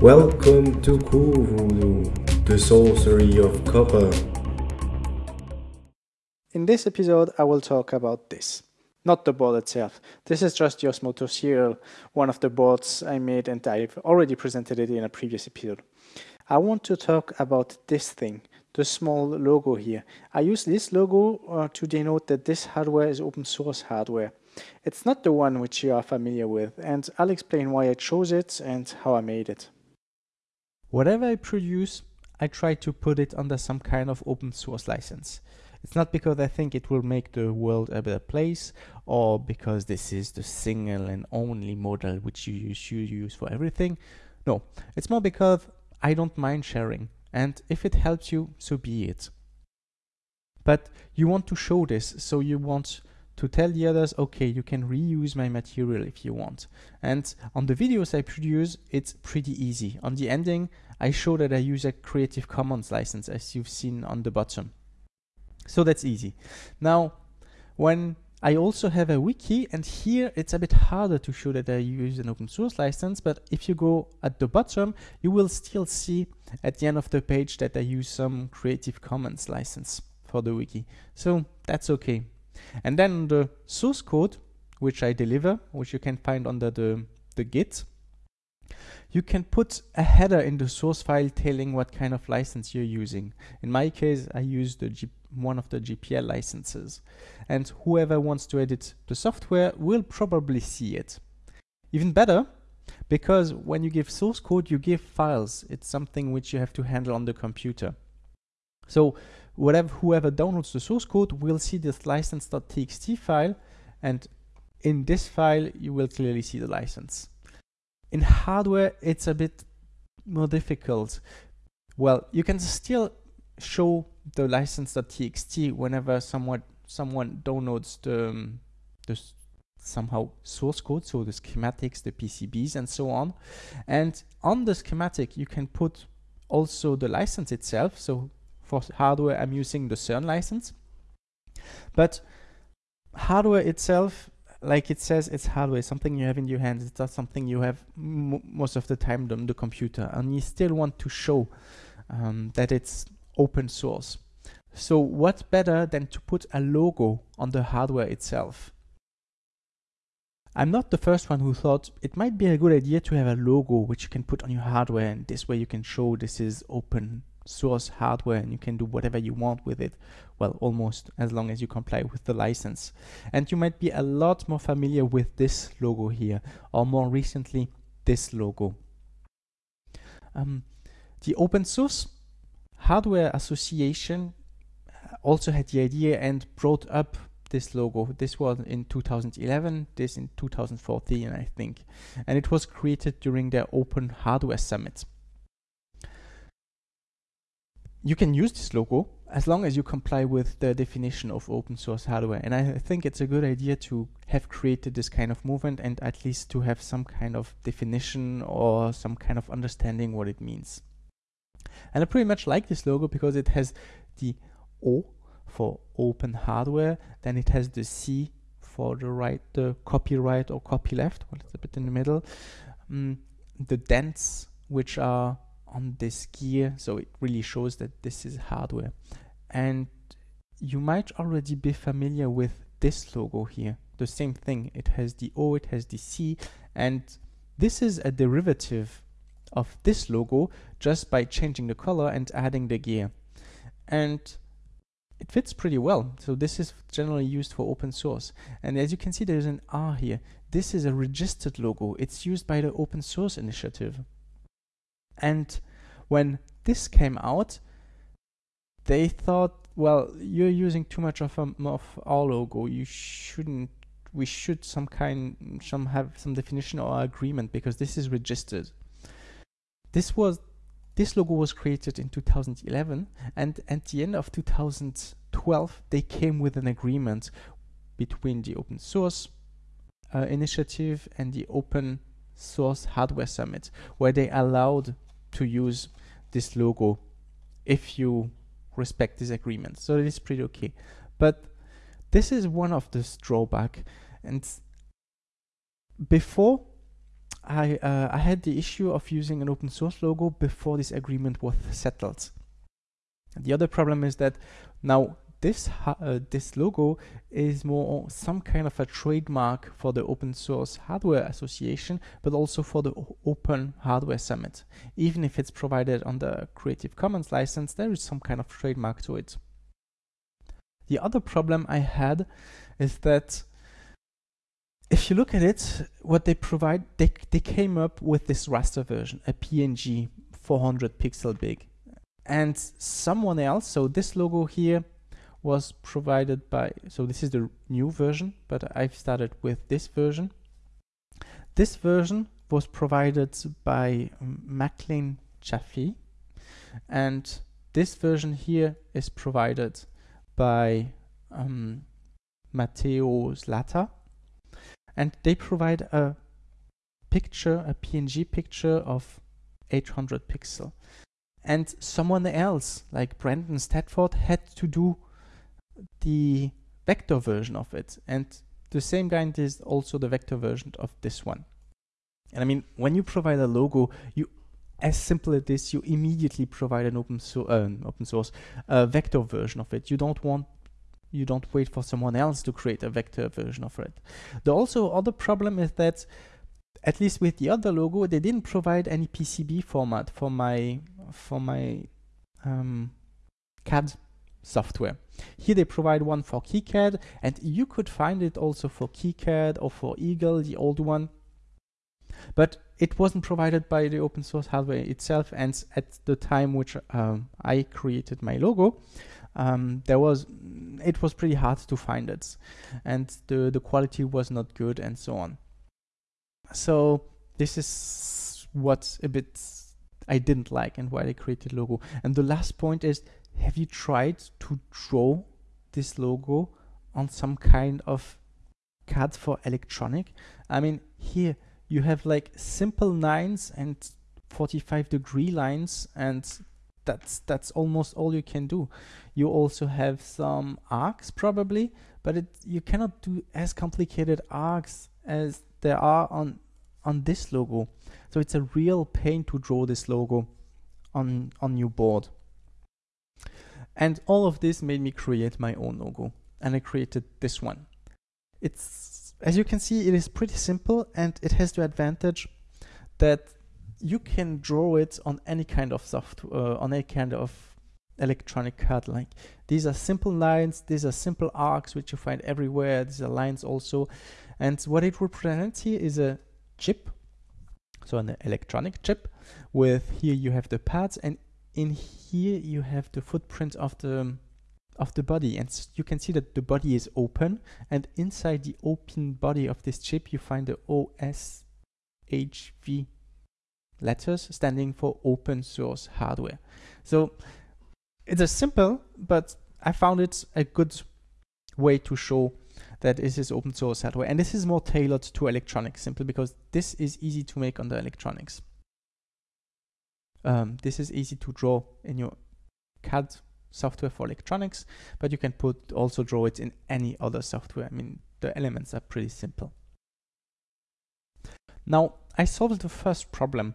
Welcome to Qvoodoo, the sorcery of copper. In this episode, I will talk about this. Not the board itself. This is just Osmoto Serial, one of the boards I made and I've already presented it in a previous episode. I want to talk about this thing, the small logo here. I use this logo uh, to denote that this hardware is open source hardware. It's not the one which you are familiar with, and I'll explain why I chose it and how I made it. Whatever I produce, I try to put it under some kind of open source license. It's not because I think it will make the world a better place or because this is the single and only model which you should use for everything. No, it's more because I don't mind sharing and if it helps you, so be it. But you want to show this, so you want to tell the others, okay, you can reuse my material if you want. And on the videos I produce, it's pretty easy. On the ending, I show that I use a Creative Commons license as you've seen on the bottom. So that's easy. Now, when I also have a wiki and here it's a bit harder to show that I use an open source license, but if you go at the bottom, you will still see at the end of the page that I use some Creative Commons license for the wiki. So that's okay. And then the source code, which I deliver, which you can find under the, the Git, you can put a header in the source file telling what kind of license you're using. In my case, I use the G one of the GPL licenses. And whoever wants to edit the software will probably see it. Even better, because when you give source code, you give files. It's something which you have to handle on the computer. So whatever whoever downloads the source code will see this license.txt file and in this file you will clearly see the license. In hardware it's a bit more difficult. Well, you can still show the license.txt whenever someone someone downloads the, um, the somehow source code, so the schematics, the PCBs and so on. And on the schematic you can put also the license itself. So for hardware I'm using the CERN license. But hardware itself like it says it's hardware something you have in your hands it's not something you have most of the time on the computer and you still want to show um, that it's open source. So what better than to put a logo on the hardware itself? I'm not the first one who thought it might be a good idea to have a logo which you can put on your hardware and this way you can show this is open source hardware and you can do whatever you want with it. Well, almost as long as you comply with the license. And you might be a lot more familiar with this logo here or more recently this logo. Um, the open source Hardware Association also had the idea and brought up this logo. This was in 2011, this in 2014, I think. And it was created during their Open Hardware Summit. You can use this logo as long as you comply with the definition of open source hardware. And I think it's a good idea to have created this kind of movement and at least to have some kind of definition or some kind of understanding what it means. And I pretty much like this logo because it has the O for open hardware, then it has the C for the right, the copyright or copyleft, well, it's a bit in the middle. Um, the dents, which are on this gear, so it really shows that this is hardware. And you might already be familiar with this logo here. The same thing, it has the O, it has the C, and this is a derivative of this logo just by changing the color and adding the gear. And it fits pretty well. So this is generally used for open source. And as you can see, there's an R here. This is a registered logo. It's used by the open source initiative. And when this came out, they thought, well, you're using too much of, a, of our logo. You shouldn't, we should some kind, some have some definition or agreement because this is registered. This was this logo was created in 2011 and at the end of 2012 they came with an agreement between the open source uh, initiative and the open source hardware summit where they allowed to use this logo if you respect this agreement. So it is pretty okay. But this is one of the drawback. And before I, uh, I had the issue of using an open source logo before this agreement was settled. The other problem is that now this uh, this logo is more some kind of a trademark for the Open Source Hardware Association, but also for the Open Hardware Summit. Even if it's provided on the Creative Commons license, there is some kind of trademark to it. The other problem I had is that if you look at it, what they provide, they, they came up with this raster version, a PNG 400 pixel big. And someone else, so this logo here was provided by, so this is the new version, but I've started with this version. This version was provided by Macklin Chaffee, and this version here is provided by um, Matteo Zlata, and they provide a picture, a PNG picture of 800 pixel. And someone else, like Brandon Stafford, had to do the vector version of it. And the same guy did also the vector version of this one. And I mean, when you provide a logo, you as simple as this, you immediately provide an open, so, uh, open source uh, vector version of it. You don't want you don't wait for someone else to create a vector version of it. The also other problem is that at least with the other logo, they didn't provide any PCB format for my for my um, CAD software. Here they provide one for KiCad and you could find it also for KiCad or for Eagle, the old one. But it wasn't provided by the open source hardware itself and at the time which um, I created my logo, um, there was it was pretty hard to find it and the, the quality was not good and so on. So this is what a bit I didn't like and why I created logo. And the last point is have you tried to draw this logo on some kind of CAD for electronic? I mean, here you have like simple lines and 45 degree lines and that's that's almost all you can do. You also have some arcs probably, but it you cannot do as complicated arcs as there are on on this logo. So it's a real pain to draw this logo on on your board. And all of this made me create my own logo. And I created this one. It's, as you can see, it is pretty simple and it has the advantage that you can draw it on any kind of software, uh, on any kind of electronic card. Like these are simple lines, these are simple arcs, which you find everywhere. These are lines also. And what it represents here is a chip, so an electronic chip with here you have the pads and in here you have the footprint of the of the body and you can see that the body is open and inside the open body of this chip you find the OSHV letters standing for open source hardware. So it's a simple, but I found it a good way to show that this is open source hardware. And this is more tailored to electronics simply because this is easy to make on the electronics. Um, this is easy to draw in your CAD software for electronics, but you can put also draw it in any other software. I mean, the elements are pretty simple. Now, I solved the first problem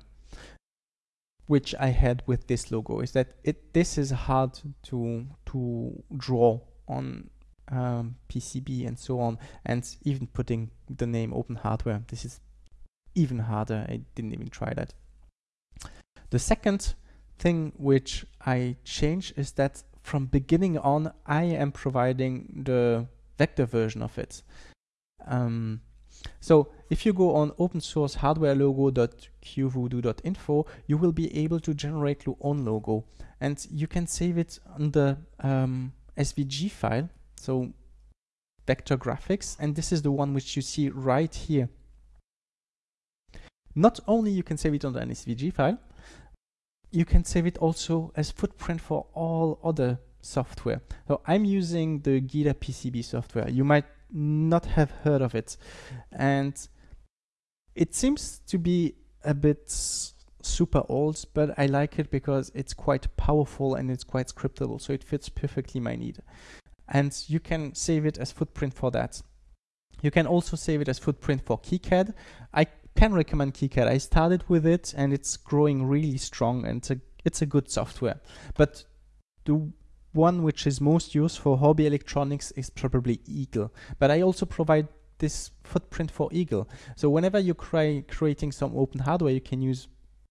which I had with this logo is that it this is hard to to draw on um, PCB and so on and even putting the name open hardware this is even harder I didn't even try that the second thing which I change is that from beginning on, I am providing the vector version of it. Um, so if you go on open source hardware logo.qvoodoo.info, you will be able to generate your own logo and you can save it on the um, SVG file. So vector graphics, and this is the one which you see right here. Not only you can save it on the SVG file, you can save it also as footprint for all other software. So I'm using the gEDA PCB software. You might not have heard of it. And it seems to be a bit super old, but I like it because it's quite powerful and it's quite scriptable. So it fits perfectly my need. And you can save it as footprint for that. You can also save it as footprint for KiCad. I can recommend KiCad. I started with it and it's growing really strong and it's a, it's a good software. But the one which is most used for hobby electronics is probably Eagle. But I also provide this footprint for Eagle. So whenever you're cre creating some open hardware, you can use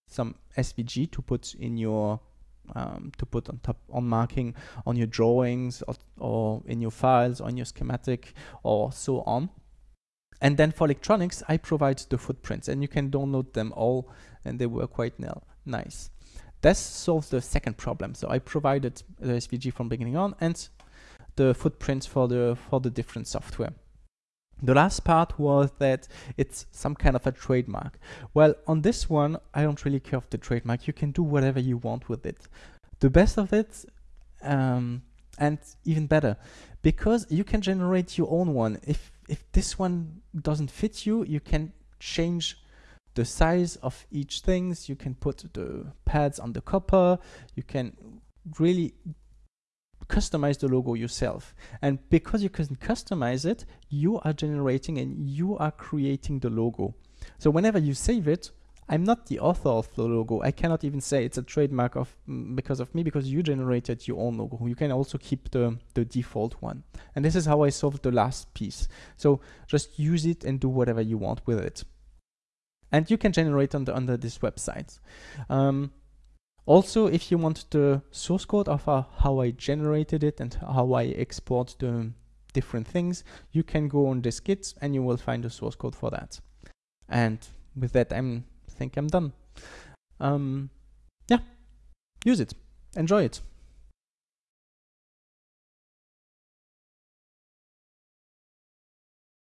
some SVG to put in your um, to put on top on marking on your drawings or, or in your files on your schematic or so on. And then for electronics, I provide the footprints and you can download them all and they work quite nice. This solves the second problem. So I provided the SVG from beginning on and the footprints for the for the different software. The last part was that it's some kind of a trademark. Well, on this one, I don't really care of the trademark. You can do whatever you want with it. The best of it, um, and even better, because you can generate your own one. If if this one doesn't fit you, you can change the size of each things. You can put the pads on the copper. You can really customize the logo yourself. And because you can customize it, you are generating and you are creating the logo. So whenever you save it, I'm not the author of the logo. I cannot even say it's a trademark of because of me because you generated your own logo. You can also keep the, the default one. And this is how I solved the last piece. So just use it and do whatever you want with it. And you can generate under, under this website. Um, also, if you want the source code of uh, how I generated it and how I export the different things, you can go on this Git and you will find the source code for that. And with that, I think I'm done. Um, yeah, use it, enjoy it.